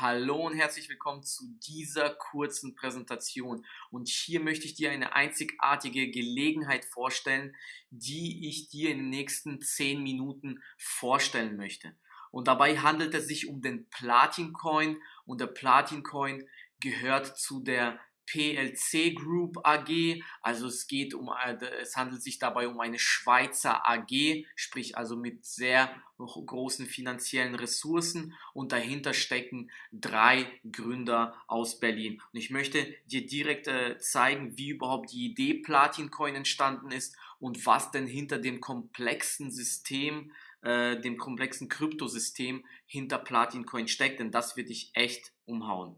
Hallo und herzlich willkommen zu dieser kurzen Präsentation. Und hier möchte ich dir eine einzigartige Gelegenheit vorstellen, die ich dir in den nächsten 10 Minuten vorstellen möchte. Und dabei handelt es sich um den Platin Coin und der Platin Coin gehört zu der PLC Group AG, also es geht um, äh, es handelt sich dabei um eine Schweizer AG, sprich also mit sehr großen finanziellen Ressourcen und dahinter stecken drei Gründer aus Berlin. Und ich möchte dir direkt äh, zeigen, wie überhaupt die Idee Platin Coin entstanden ist und was denn hinter dem komplexen System, äh, dem komplexen Kryptosystem hinter Platin Coin steckt, denn das wird dich echt umhauen.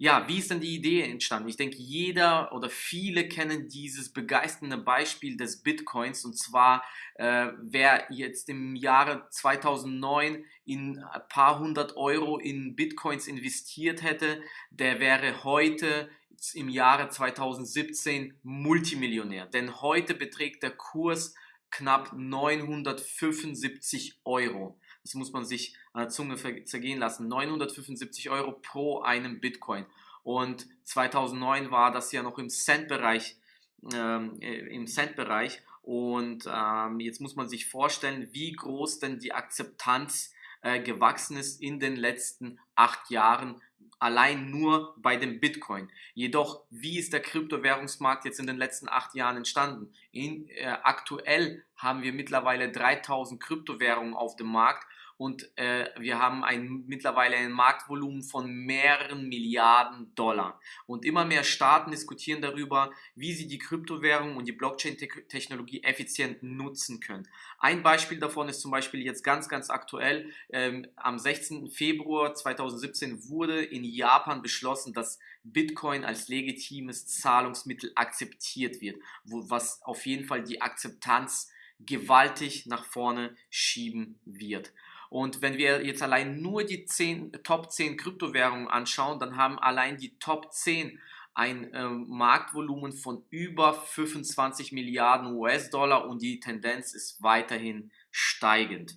Ja, wie ist denn die Idee entstanden? Ich denke, jeder oder viele kennen dieses begeisternde Beispiel des Bitcoins und zwar, äh, wer jetzt im Jahre 2009 in ein paar hundert Euro in Bitcoins investiert hätte, der wäre heute im Jahre 2017 Multimillionär. Denn heute beträgt der Kurs knapp 975 Euro. Das muss man sich an der Zunge zergehen lassen. 975 Euro pro einem Bitcoin. Und 2009 war das ja noch im Cent-Bereich. Ähm, äh, im Cent-Bereich. Und ähm, jetzt muss man sich vorstellen, wie groß denn die Akzeptanz äh, gewachsen ist in den letzten acht Jahren allein nur bei dem Bitcoin. Jedoch, wie ist der Kryptowährungsmarkt jetzt in den letzten acht Jahren entstanden? In, äh, aktuell haben wir mittlerweile 3000 Kryptowährungen auf dem Markt und äh, wir haben ein, mittlerweile ein Marktvolumen von mehreren Milliarden Dollar. Und immer mehr Staaten diskutieren darüber, wie sie die Kryptowährung und die Blockchain-Technologie effizient nutzen können. Ein Beispiel davon ist zum Beispiel jetzt ganz, ganz aktuell. Ähm, am 16. Februar 2017 wurde in Japan beschlossen, dass Bitcoin als legitimes Zahlungsmittel akzeptiert wird, wo, was auf jeden Fall die Akzeptanz gewaltig nach vorne schieben wird. Und wenn wir jetzt allein nur die 10, Top 10 Kryptowährungen anschauen, dann haben allein die Top 10 ein äh, Marktvolumen von über 25 Milliarden US-Dollar und die Tendenz ist weiterhin steigend.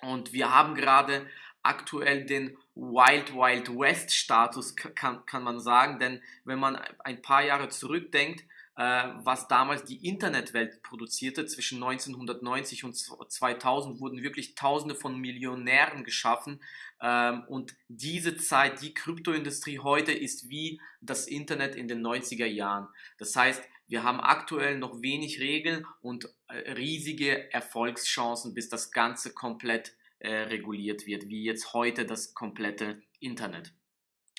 Und wir haben gerade aktuell den Wild Wild West Status, kann, kann man sagen, denn wenn man ein paar Jahre zurückdenkt, was damals die Internetwelt produzierte. Zwischen 1990 und 2000 wurden wirklich Tausende von Millionären geschaffen. Ähm, und diese Zeit, die Kryptoindustrie heute ist wie das Internet in den 90er Jahren. Das heißt, wir haben aktuell noch wenig Regeln und äh, riesige Erfolgschancen, bis das Ganze komplett äh, reguliert wird, wie jetzt heute das komplette Internet.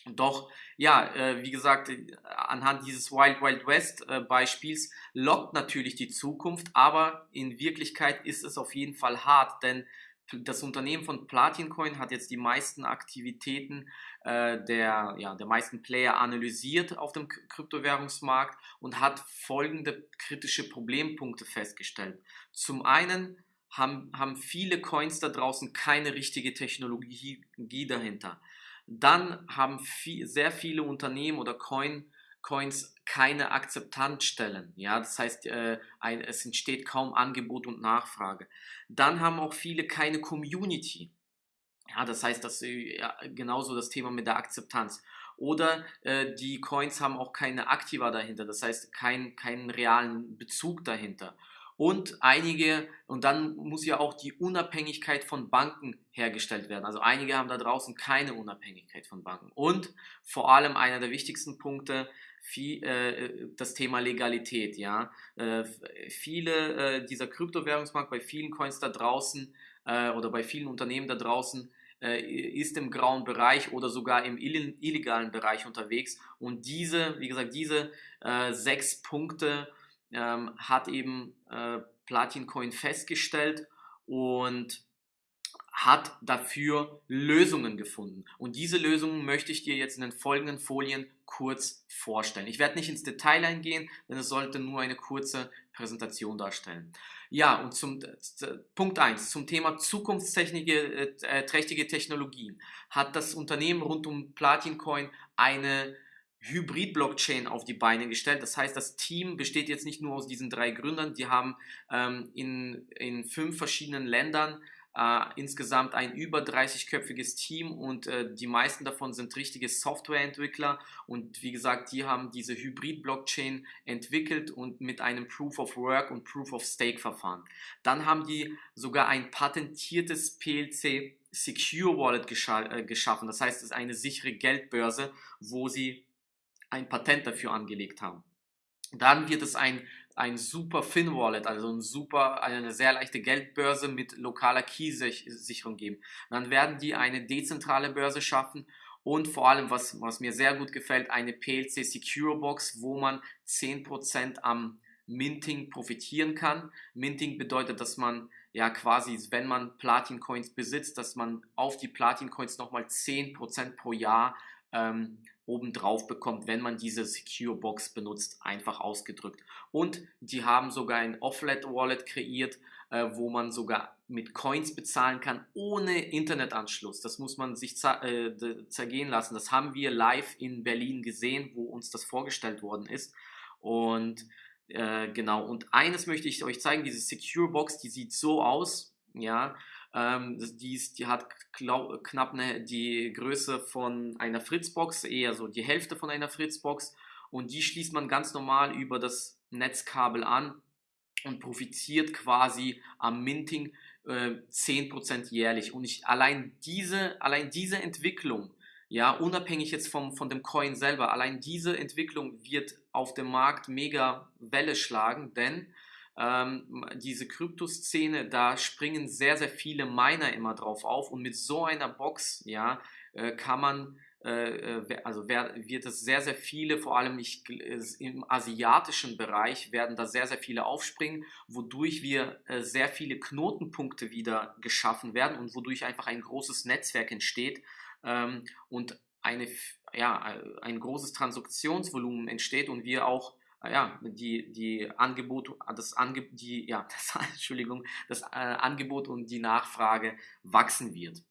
Doch, ja, äh, wie gesagt, anhand dieses Wild Wild West äh, Beispiels lockt natürlich die Zukunft, aber in Wirklichkeit ist es auf jeden Fall hart, denn das Unternehmen von Platin Coin hat jetzt die meisten Aktivitäten äh, der, ja, der meisten Player analysiert auf dem Kryptowährungsmarkt und hat folgende kritische Problempunkte festgestellt. Zum einen haben, haben viele Coins da draußen keine richtige Technologie dahinter. Dann haben viel, sehr viele Unternehmen oder Coin, Coins keine Akzeptanzstellen. Ja, das heißt, äh, ein, es entsteht kaum Angebot und Nachfrage. Dann haben auch viele keine Community. Ja, das heißt, dass ja, genauso das Thema mit der Akzeptanz. Oder äh, die Coins haben auch keine Aktiva dahinter, das heißt kein, keinen realen Bezug dahinter und einige, und dann muss ja auch die Unabhängigkeit von Banken hergestellt werden. Also einige haben da draußen keine Unabhängigkeit von Banken. Und vor allem einer der wichtigsten Punkte, viel, äh, das Thema Legalität. Ja? Äh, viele äh, dieser Kryptowährungsmarkt bei vielen Coins da draußen äh, oder bei vielen Unternehmen da draußen äh, ist im grauen Bereich oder sogar im illegalen Bereich unterwegs. Und diese, wie gesagt, diese äh, sechs Punkte ähm, hat eben äh, Platin festgestellt und hat dafür Lösungen gefunden. Und diese Lösungen möchte ich dir jetzt in den folgenden Folien kurz vorstellen. Ich werde nicht ins Detail eingehen, denn es sollte nur eine kurze Präsentation darstellen. Ja, und zum äh, Punkt 1, zum Thema zukunftsträchtige äh, Technologien hat das Unternehmen rund um Platin Coin eine Hybrid-Blockchain auf die Beine gestellt. Das heißt, das Team besteht jetzt nicht nur aus diesen drei Gründern, die haben ähm, in, in fünf verschiedenen Ländern äh, insgesamt ein über 30-köpfiges Team und äh, die meisten davon sind richtige Softwareentwickler und wie gesagt, die haben diese Hybrid-Blockchain entwickelt und mit einem Proof of Work und Proof of Stake Verfahren. Dann haben die sogar ein patentiertes PLC Secure Wallet gescha äh, geschaffen. Das heißt, es ist eine sichere Geldbörse, wo sie ein Patent dafür angelegt haben. Dann wird es ein ein super Fin-Wallet, also ein super, eine sehr leichte Geldbörse mit lokaler Key-Sicherung geben. Dann werden die eine dezentrale Börse schaffen und vor allem, was, was mir sehr gut gefällt, eine PLC Secure Box, wo man 10% am Minting profitieren kann. Minting bedeutet, dass man ja quasi, wenn man Platin Coins besitzt, dass man auf die Platin Coins nochmal 10% pro Jahr ähm, obendrauf bekommt, wenn man diese Secure Box benutzt, einfach ausgedrückt. Und die haben sogar ein Offlet Wallet kreiert, äh, wo man sogar mit Coins bezahlen kann, ohne Internetanschluss. Das muss man sich äh, zergehen lassen. Das haben wir live in Berlin gesehen, wo uns das vorgestellt worden ist. Und äh, genau, und eines möchte ich euch zeigen, diese Secure Box, die sieht so aus, ja, ähm, die, ist, die hat knapp eine, die Größe von einer Fritzbox, eher so die Hälfte von einer Fritzbox. Und die schließt man ganz normal über das Netzkabel an und profitiert quasi am Minting äh, 10% jährlich. Und ich, allein, diese, allein diese Entwicklung, ja, unabhängig jetzt vom, von dem Coin selber, allein diese Entwicklung wird auf dem Markt mega Welle schlagen, denn ähm, diese Kryptoszene, da springen sehr, sehr viele Miner immer drauf auf und mit so einer Box, ja, äh, kann man äh, äh also wird es sehr, sehr viele, vor allem nicht im asiatischen Bereich, werden da sehr, sehr viele aufspringen, wodurch wir äh, sehr viele Knotenpunkte wieder geschaffen werden und wodurch einfach ein großes Netzwerk entsteht ähm, und eine, ja, ein großes Transaktionsvolumen entsteht und wir auch ja, die, die Angebot, das Ange, die, ja, das, Entschuldigung, das äh, Angebot und die Nachfrage wachsen wird.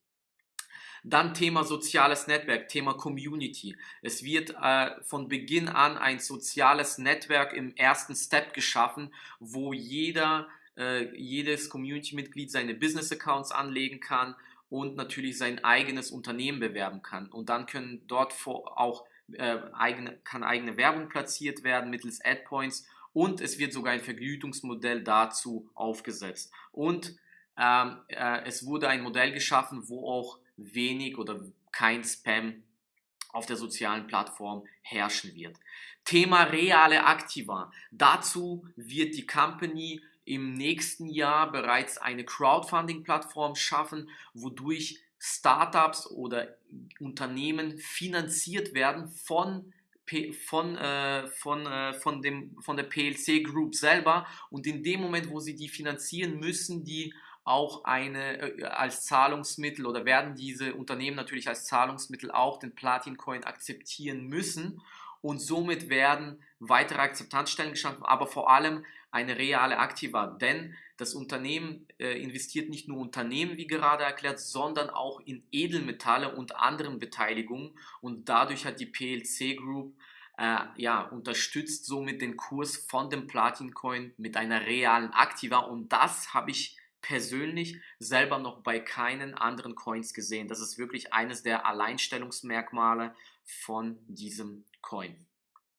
Dann Thema soziales Netzwerk, Thema Community. Es wird äh, von Beginn an ein soziales Netzwerk im ersten Step geschaffen, wo jeder, äh, jedes Community-Mitglied seine Business-Accounts anlegen kann und natürlich sein eigenes Unternehmen bewerben kann. Und dann können dort vor, auch äh, eigene, kann eigene Werbung platziert werden mittels Adpoints und es wird sogar ein Vergütungsmodell dazu aufgesetzt. Und ähm, äh, es wurde ein Modell geschaffen, wo auch wenig oder kein Spam auf der sozialen Plattform herrschen wird. Thema reale Aktiva. Dazu wird die Company im nächsten Jahr bereits eine Crowdfunding-Plattform schaffen, wodurch Startups oder Unternehmen finanziert werden von von, äh, von, äh, von, dem, von der PLC Group selber. Und in dem Moment, wo sie die finanzieren, müssen die auch eine äh, als Zahlungsmittel oder werden diese Unternehmen natürlich als Zahlungsmittel auch den Platin Coin akzeptieren müssen und somit werden weitere Akzeptanzstellen geschaffen, aber vor allem eine reale Aktiva, denn das Unternehmen äh, investiert nicht nur Unternehmen, wie gerade erklärt, sondern auch in Edelmetalle und anderen Beteiligungen. Und dadurch hat die PLC Group äh, ja, unterstützt somit den Kurs von dem Platin Coin mit einer realen Aktiva und das habe ich persönlich selber noch bei keinen anderen Coins gesehen. Das ist wirklich eines der Alleinstellungsmerkmale von diesem Coin.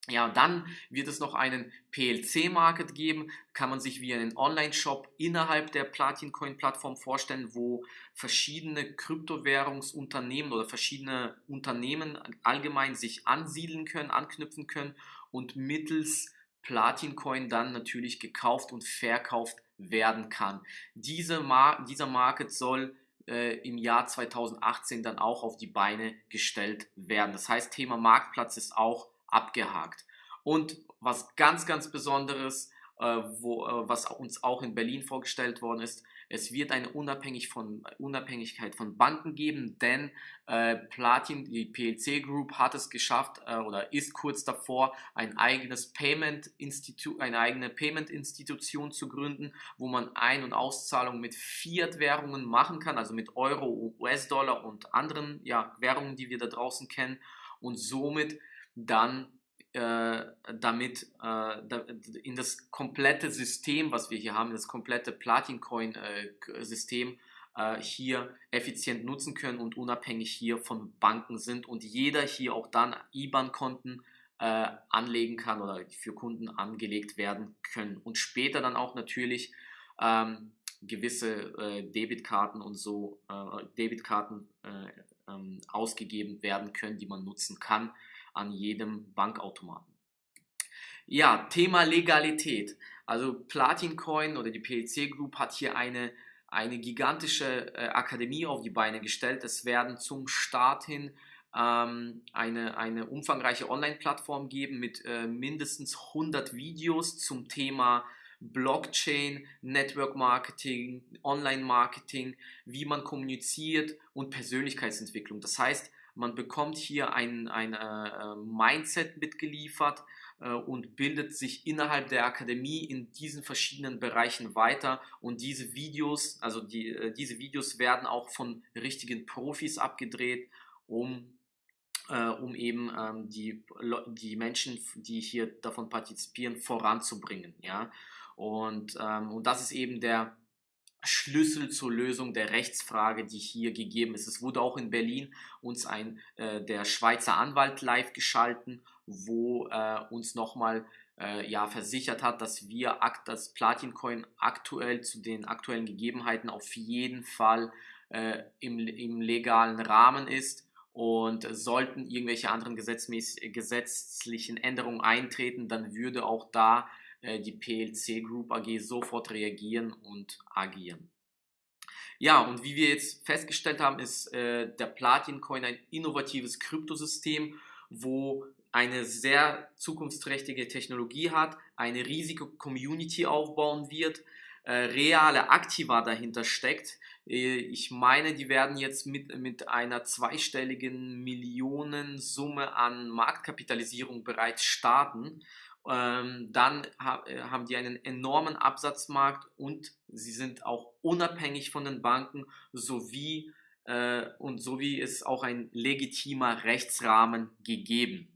Ja, dann wird es noch einen PLC-Market geben, kann man sich wie einen Online-Shop innerhalb der Platin Coin-Plattform vorstellen, wo verschiedene Kryptowährungsunternehmen oder verschiedene Unternehmen allgemein sich ansiedeln können, anknüpfen können und mittels Platin Coin dann natürlich gekauft und verkauft werden kann. Diese Mar dieser Market soll äh, im Jahr 2018 dann auch auf die Beine gestellt werden. Das heißt, Thema Marktplatz ist auch abgehakt. Und was ganz, ganz Besonderes, äh, wo, äh, was uns auch in Berlin vorgestellt worden ist, es wird eine Unabhängig von, Unabhängigkeit von Banken geben, denn äh, Platin, die PLC Group, hat es geschafft äh, oder ist kurz davor, ein eigenes Payment eine eigene Payment-Institution zu gründen, wo man Ein- und Auszahlungen mit Fiat-Währungen machen kann, also mit Euro, US-Dollar und anderen ja, Währungen, die wir da draußen kennen und somit dann damit äh, in das komplette System, was wir hier haben, das komplette Platin-Coin-System äh, hier effizient nutzen können und unabhängig hier von Banken sind und jeder hier auch dann IBAN-Konten äh, anlegen kann oder für Kunden angelegt werden können. Und später dann auch natürlich ähm, gewisse äh, Debitkarten und so äh, Debitkarten äh, ähm, ausgegeben werden können, die man nutzen kann an jedem Bankautomaten. Ja, Thema Legalität. Also Platin Coin oder die PLC Group hat hier eine, eine gigantische äh, Akademie auf die Beine gestellt. Es werden zum Start hin ähm, eine, eine umfangreiche Online-Plattform geben mit äh, mindestens 100 Videos zum Thema Blockchain, Network Marketing, Online Marketing, wie man kommuniziert und Persönlichkeitsentwicklung. Das heißt, man bekommt hier ein, ein äh, Mindset mitgeliefert äh, und bildet sich innerhalb der Akademie in diesen verschiedenen Bereichen weiter. Und diese Videos, also die, äh, diese Videos werden auch von richtigen Profis abgedreht, um äh, um eben ähm, die, die Menschen, die hier davon partizipieren, voranzubringen. Ja? Und, ähm, und das ist eben der Schlüssel zur Lösung der Rechtsfrage, die hier gegeben ist. Es wurde auch in Berlin uns ein äh, der Schweizer Anwalt live geschalten, wo äh, uns nochmal äh, ja, versichert hat, dass wir das Platin aktuell zu den aktuellen Gegebenheiten auf jeden Fall äh, im, im legalen Rahmen ist. Und sollten irgendwelche anderen gesetzlichen Änderungen eintreten, dann würde auch da äh, die PLC Group AG sofort reagieren und agieren. Ja, und wie wir jetzt festgestellt haben, ist äh, der Platin Coin ein innovatives Kryptosystem, wo eine sehr zukunftsträchtige Technologie hat, eine riesige Community aufbauen wird, äh, reale Aktiva dahinter steckt. Äh, ich meine, die werden jetzt mit, mit einer zweistelligen Millionensumme an Marktkapitalisierung bereits starten. Ähm, dann ha äh, haben die einen enormen Absatzmarkt und sie sind auch unabhängig von den Banken sowie äh, und sowie ist auch ein legitimer Rechtsrahmen gegeben.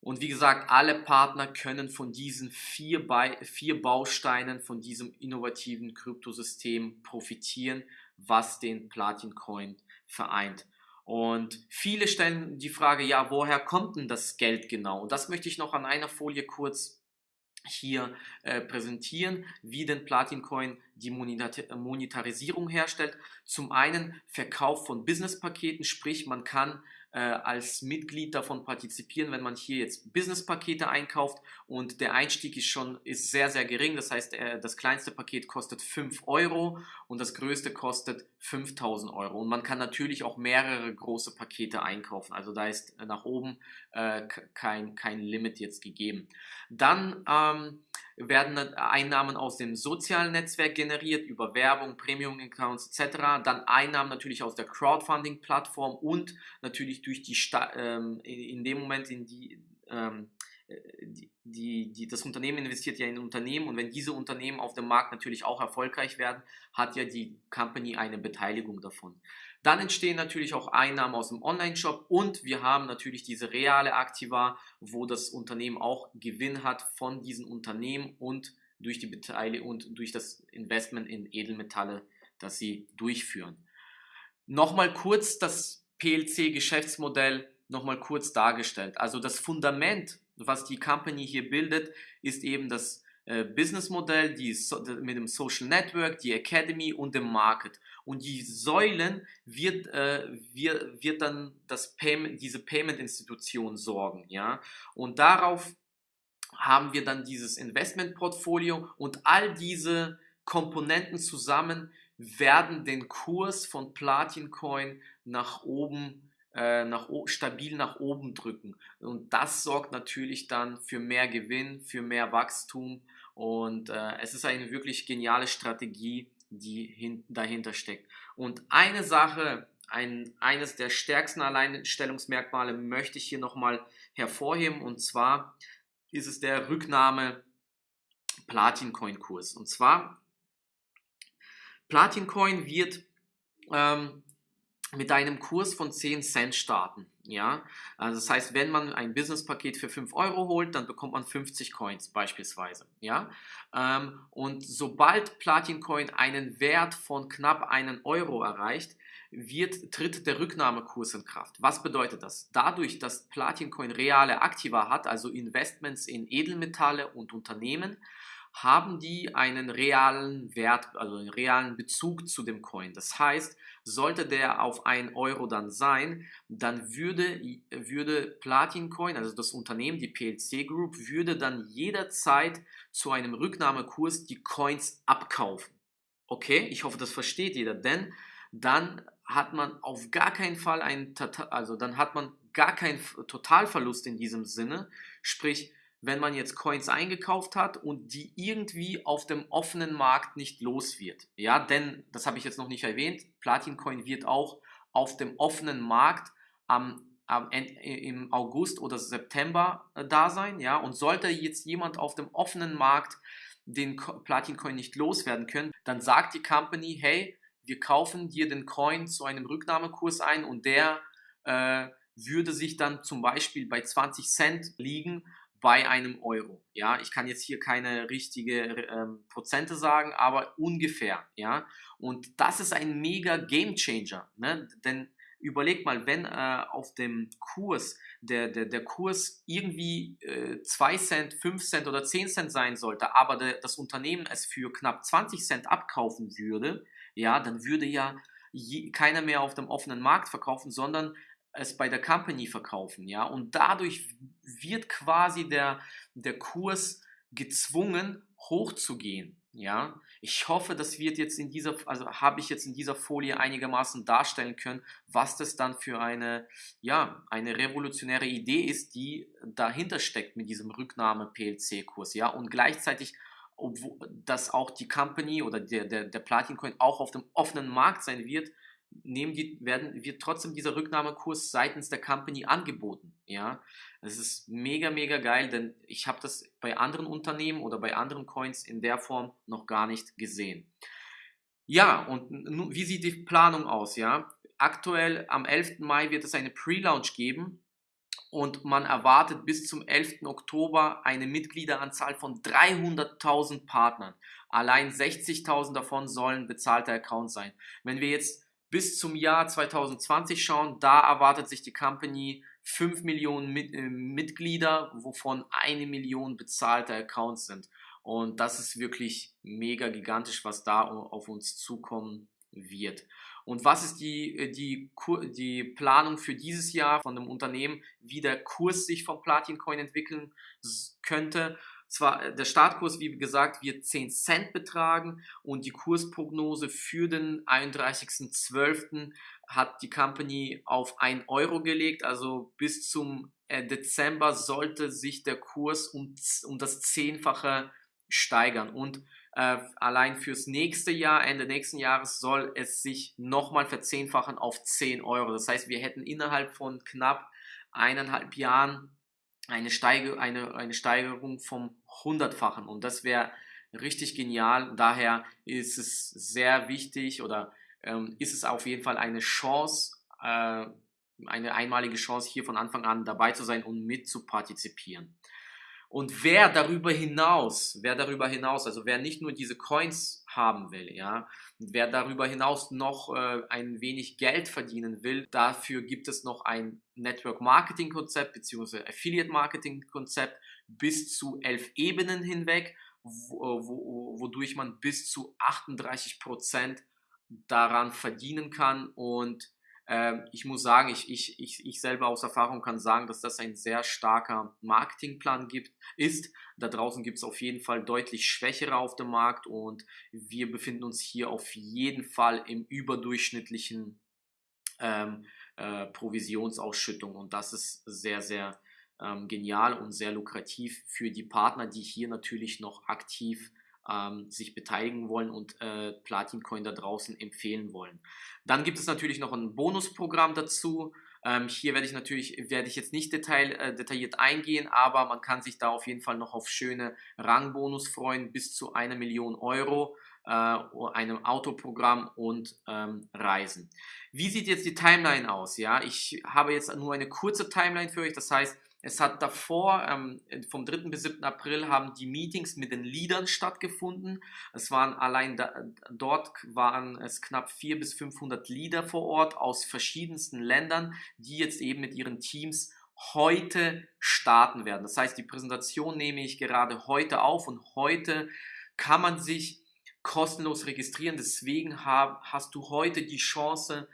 Und wie gesagt, alle Partner können von diesen vier, Be vier Bausteinen, von diesem innovativen Kryptosystem profitieren, was den Platin Coin vereint. Und viele stellen die Frage, ja, woher kommt denn das Geld genau? Und das möchte ich noch an einer Folie kurz hier äh, präsentieren, wie denn Platin Coin die Monetarisierung herstellt. Zum einen Verkauf von Business-Paketen, sprich man kann äh, als Mitglied davon partizipieren, wenn man hier jetzt Business-Pakete einkauft und der Einstieg ist schon ist sehr, sehr gering. Das heißt, äh, das kleinste Paket kostet 5 Euro und das größte kostet 5000 Euro. Und man kann natürlich auch mehrere große Pakete einkaufen. Also da ist nach oben äh, kein, kein Limit jetzt gegeben. Dann ähm, werden Einnahmen aus dem sozialen Netzwerk generiert, über Werbung, Premium-Accounts etc. Dann Einnahmen natürlich aus der Crowdfunding-Plattform und natürlich durch die, Sta ähm, in dem Moment, in die, ähm, die, die, die, das Unternehmen investiert ja in Unternehmen und wenn diese Unternehmen auf dem Markt natürlich auch erfolgreich werden, hat ja die Company eine Beteiligung davon. Dann entstehen natürlich auch Einnahmen aus dem Online-Shop und wir haben natürlich diese reale Aktiva, wo das Unternehmen auch Gewinn hat von diesen Unternehmen und durch die Beteiligung und durch das Investment in Edelmetalle, das sie durchführen. Nochmal kurz das PLC-Geschäftsmodell nochmal kurz dargestellt. Also das Fundament, was die Company hier bildet, ist eben das äh, Businessmodell, die so, mit dem Social Network, die Academy und dem Market. Und die Säulen wird, äh, wird, wird dann das Payment, diese Payment-Institution sorgen. Ja? Und darauf haben wir dann dieses Investment-Portfolio und all diese Komponenten zusammen werden den Kurs von Platin Coin nach oben äh, nach, stabil nach oben drücken. Und das sorgt natürlich dann für mehr Gewinn, für mehr Wachstum und äh, es ist eine wirklich geniale Strategie, die hin, dahinter steckt. Und eine Sache, ein, eines der stärksten Alleinstellungsmerkmale möchte ich hier nochmal hervorheben und zwar ist es der Rücknahme Platin Coin Kurs. Und zwar Platin Coin wird ähm, mit einem Kurs von 10 Cent starten. Ja, also das heißt, wenn man ein Business-Paket für 5 Euro holt, dann bekommt man 50 Coins beispielsweise. Ja, ähm, und sobald Platin Coin einen Wert von knapp einen Euro erreicht, wird, tritt der Rücknahmekurs in Kraft. Was bedeutet das? Dadurch, dass Platin Coin reale Aktiva hat, also Investments in Edelmetalle und Unternehmen, haben die einen realen Wert, also einen realen Bezug zu dem Coin. Das heißt, sollte der auf 1 Euro dann sein, dann würde, würde Platin Coin, also das Unternehmen, die PLC Group, würde dann jederzeit zu einem Rücknahmekurs die Coins abkaufen. Okay, ich hoffe, das versteht jeder, denn dann hat man auf gar keinen Fall einen, also dann hat man gar keinen Totalverlust in diesem Sinne, sprich, wenn man jetzt Coins eingekauft hat und die irgendwie auf dem offenen Markt nicht los wird. Ja, denn, das habe ich jetzt noch nicht erwähnt, Platin Coin wird auch auf dem offenen Markt am, am im August oder September äh, da sein. Ja, und sollte jetzt jemand auf dem offenen Markt den Platin Coin nicht loswerden können, dann sagt die Company, hey, wir kaufen dir den Coin zu einem Rücknahmekurs ein und der äh, würde sich dann zum Beispiel bei 20 Cent liegen bei einem Euro. Ja, ich kann jetzt hier keine richtige ähm, Prozente sagen, aber ungefähr. Ja, und das ist ein mega Game Changer, ne? denn überleg mal, wenn äh, auf dem Kurs der, der, der Kurs irgendwie äh, 2 Cent, 5 Cent oder 10 Cent sein sollte, aber der, das Unternehmen es für knapp 20 Cent abkaufen würde, ja, dann würde ja je, keiner mehr auf dem offenen Markt verkaufen, sondern es bei der Company verkaufen, ja, und dadurch wird quasi der, der Kurs gezwungen hochzugehen, ja. Ich hoffe, das wird jetzt in dieser, also habe ich jetzt in dieser Folie einigermaßen darstellen können, was das dann für eine, ja, eine revolutionäre Idee ist, die dahinter steckt mit diesem Rücknahme-PLC-Kurs, ja, und gleichzeitig obwohl dass auch die Company oder der, der, der Platin Coin auch auf dem offenen Markt sein wird, nehmen die, werden, wird trotzdem dieser Rücknahmekurs seitens der Company angeboten. Ja, es ist mega, mega geil, denn ich habe das bei anderen Unternehmen oder bei anderen Coins in der Form noch gar nicht gesehen. Ja, und wie sieht die Planung aus? Ja, aktuell am 11. Mai wird es eine Pre-Launch geben und man erwartet bis zum 11. Oktober eine Mitgliederanzahl von 300.000 Partnern. Allein 60.000 davon sollen bezahlte Accounts sein. Wenn wir jetzt bis zum Jahr 2020 schauen, da erwartet sich die Company 5 Millionen Mit äh, Mitglieder, wovon eine Million bezahlte Accounts sind. Und das ist wirklich mega gigantisch, was da auf uns zukommen wird. Und was ist die, äh, die, die Planung für dieses Jahr von dem Unternehmen, wie der Kurs sich vom Platin Coin entwickeln könnte? Zwar, äh, der Startkurs, wie gesagt, wird 10 Cent betragen und die Kursprognose für den 31.12. hat die Company auf 1 Euro gelegt. Also bis zum äh, Dezember sollte sich der Kurs um, um das Zehnfache steigern. Und äh, allein fürs nächste Jahr, Ende nächsten Jahres, soll es sich nochmal verzehnfachen auf 10 Euro. Das heißt, wir hätten innerhalb von knapp eineinhalb Jahren eine, Steige, eine, eine Steigerung vom Hundertfachen. Und das wäre richtig genial. Daher ist es sehr wichtig oder ähm, ist es auf jeden Fall eine Chance, äh, eine einmalige Chance, hier von Anfang an dabei zu sein und mit zu partizipieren. Und wer darüber hinaus, wer darüber hinaus, also wer nicht nur diese Coins haben will, ja, wer darüber hinaus noch äh, ein wenig Geld verdienen will, dafür gibt es noch ein Network Marketing Konzept bzw. Affiliate Marketing Konzept bis zu elf Ebenen hinweg, wo, wo, wodurch man bis zu 38 Prozent daran verdienen kann und ich muss sagen, ich, ich, ich, ich selber aus Erfahrung kann sagen, dass das ein sehr starker Marketingplan gibt, ist. Da draußen gibt es auf jeden Fall deutlich schwächere auf dem Markt und wir befinden uns hier auf jeden Fall im überdurchschnittlichen ähm, äh, Provisionsausschüttung und das ist sehr, sehr ähm, genial und sehr lukrativ für die Partner, die hier natürlich noch aktiv ähm, sich beteiligen wollen und äh, Platin da draußen empfehlen wollen. Dann gibt es natürlich noch ein Bonusprogramm dazu. Ähm, hier werde ich natürlich, werde ich jetzt nicht detail, äh, detailliert eingehen, aber man kann sich da auf jeden Fall noch auf schöne Rangbonus freuen, bis zu einer Million Euro. äh, einem Autoprogramm und ähm, Reisen. Wie sieht jetzt die Timeline aus? Ja, ich habe jetzt nur eine kurze Timeline für euch. Das heißt, es hat davor, ähm, vom 3. bis 7. April, haben die Meetings mit den Leadern stattgefunden. Es waren allein da, dort waren es knapp 400 bis 500 Leader vor Ort aus verschiedensten Ländern, die jetzt eben mit ihren Teams heute starten werden. Das heißt, die Präsentation nehme ich gerade heute auf und heute kann man sich kostenlos registrieren. Deswegen hab, hast du heute die Chance,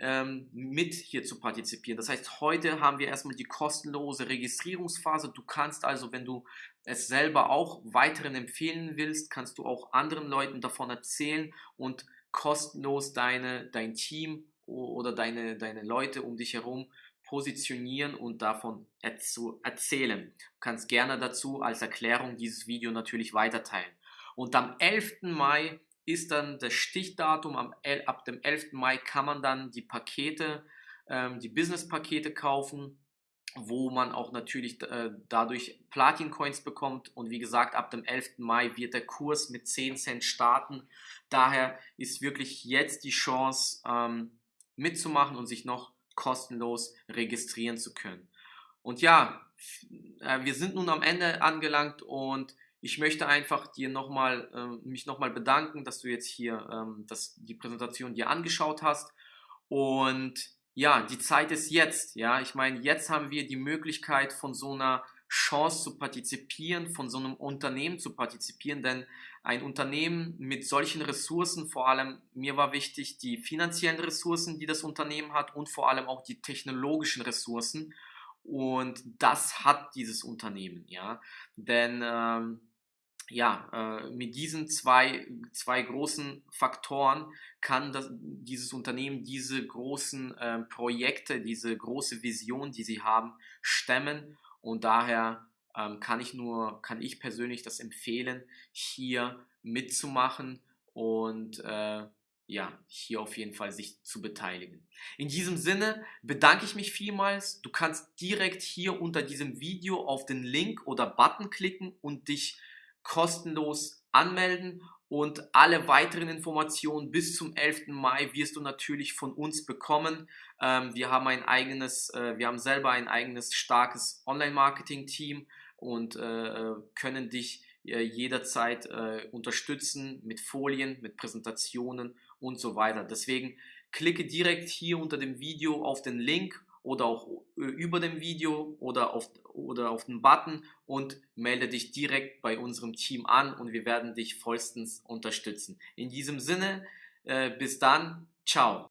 ähm, mit hier zu partizipieren. Das heißt, heute haben wir erstmal die kostenlose Registrierungsphase. Du kannst also, wenn du es selber auch weiteren empfehlen willst, kannst du auch anderen Leuten davon erzählen und kostenlos deine, dein Team oder deine, deine Leute um dich herum positionieren und davon zu erzählen. Du kannst gerne dazu als Erklärung dieses Video natürlich weiterteilen. Und am 11. Mai ist dann das Stichdatum. Am, ab dem 11. Mai kann man dann die Pakete, ähm, die Business-Pakete kaufen, wo man auch natürlich äh, dadurch Platin-Coins bekommt. Und wie gesagt, ab dem 11. Mai wird der Kurs mit 10 Cent starten. Daher ist wirklich jetzt die Chance ähm, mitzumachen und sich noch kostenlos registrieren zu können. Und ja, äh, wir sind nun am Ende angelangt und ich möchte einfach dir nochmal, äh, mich nochmal bedanken, dass du jetzt hier ähm, das, die Präsentation dir angeschaut hast. Und ja, die Zeit ist jetzt. Ja, ich meine, jetzt haben wir die Möglichkeit von so einer Chance zu partizipieren, von so einem Unternehmen zu partizipieren, denn ein Unternehmen mit solchen Ressourcen, vor allem mir war wichtig die finanziellen Ressourcen, die das Unternehmen hat und vor allem auch die technologischen Ressourcen. Und das hat dieses Unternehmen, ja. Denn ähm, ja, äh, mit diesen zwei, zwei großen Faktoren kann das, dieses Unternehmen diese großen äh, Projekte, diese große Vision, die sie haben, stemmen. Und daher ähm, kann ich nur, kann ich persönlich das empfehlen, hier mitzumachen und äh, ja, hier auf jeden Fall sich zu beteiligen. In diesem Sinne bedanke ich mich vielmals. Du kannst direkt hier unter diesem Video auf den Link oder Button klicken und dich kostenlos anmelden und alle weiteren Informationen bis zum 11. Mai wirst du natürlich von uns bekommen. Ähm, wir haben ein eigenes, äh, wir haben selber ein eigenes starkes Online-Marketing-Team und äh, können dich äh, jederzeit äh, unterstützen mit Folien, mit Präsentationen und so weiter. Deswegen klicke direkt hier unter dem Video auf den Link oder auch über dem Video oder auf, oder auf den Button und melde dich direkt bei unserem Team an und wir werden dich vollstens unterstützen. In diesem Sinne, äh, bis dann, ciao.